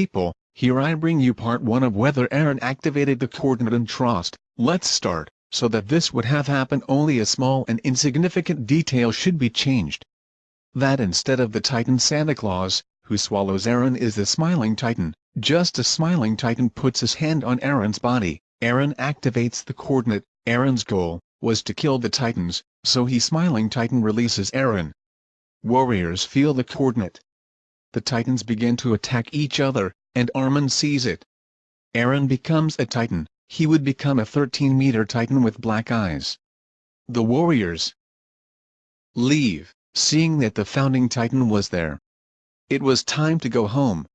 People, here I bring you part 1 of whether Eren activated the coordinate and trust. Let's start, so that this would have happened only a small and insignificant detail should be changed. That instead of the Titan Santa Claus, who swallows Eren is the Smiling Titan, just as Smiling Titan puts his hand on Eren's body, Eren activates the coordinate, Eren's goal, was to kill the Titans, so he Smiling Titan releases Eren. Warriors feel the coordinate. The Titans begin to attack each other, and Armin sees it. Eren becomes a Titan, he would become a 13-meter Titan with black eyes. The warriors leave, seeing that the founding Titan was there. It was time to go home.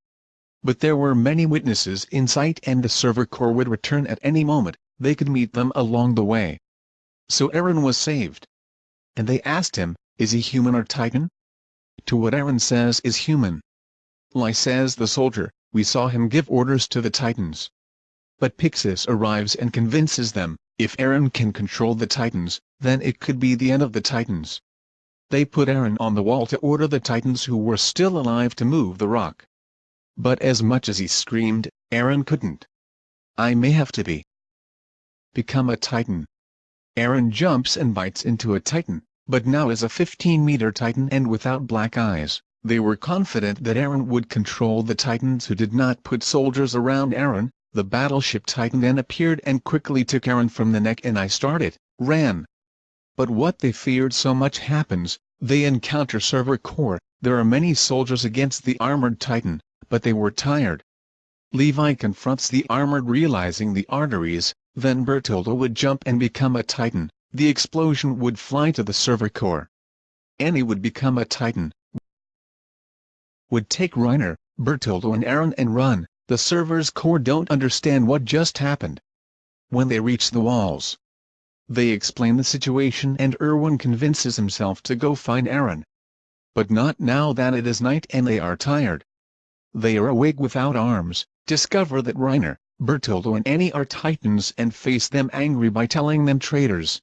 But there were many witnesses in sight and the Survey Corps would return at any moment, they could meet them along the way. So Eren was saved. And they asked him, is he human or Titan? To what Eren says is human. Lie says the soldier, we saw him give orders to the Titans. But Pixis arrives and convinces them, if Eren can control the Titans, then it could be the end of the Titans. They put Eren on the wall to order the Titans who were still alive to move the rock. But as much as he screamed, Eren couldn't. I may have to be. Become a Titan. Eren jumps and bites into a Titan, but now is a 15-meter Titan and without black eyes. They were confident that Eren would control the Titans who did not put soldiers around Eren. The battleship Titan then appeared and quickly took Eren from the neck and I started, ran. But what they feared so much happens, they encounter Survey Corps, there are many soldiers against the armored Titan, but they were tired. Levi confronts the armored realizing the arteries, then Bertoldo would jump and become a Titan, the explosion would fly to the Survey Corps. Annie would become a Titan, would take Reiner, Bertoldo and Eren and run, the Survey Corps don't understand what just happened. When they reach the walls, they explain the situation and Erwin convinces himself to go find Eren. But not now that it is night and they are tired. They are awake without arms, discover that Reiner, Bertoldo and Annie are titans and face them angry by telling them traitors.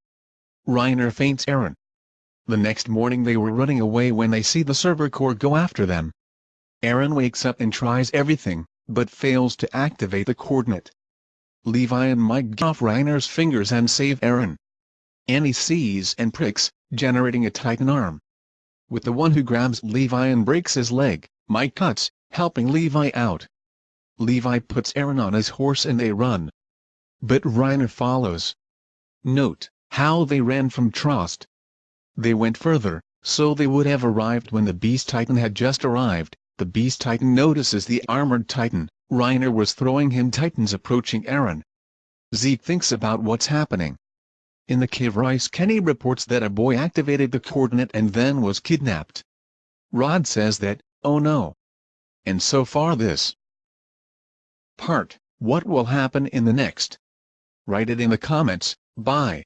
Reiner faints Eren. The next morning they were running away when they see the Survey Corps go after them. Eren wakes up and tries everything, but fails to activate the coordinate. Levi and Mike get off Reiner's fingers and save Eren. Annie sees and pricks, generating a titan arm. With the one who grabs Levi and breaks his leg, Mike cuts, helping Levi out. Levi puts Eren on his horse and they run. But Reiner follows. Note, how they ran from Trost. They went further, so they would have arrived when the Beast Titan had just arrived, the Beast Titan notices the armored Titan, Reiner was throwing him Titans approaching Eren. Zeke thinks about what's happening. In the cave Reiss Kenny reports that a boy activated the coordinate and then was kidnapped. Rod says that, oh no. And so far this part, what will happen in the next? Write it in the comments, bye.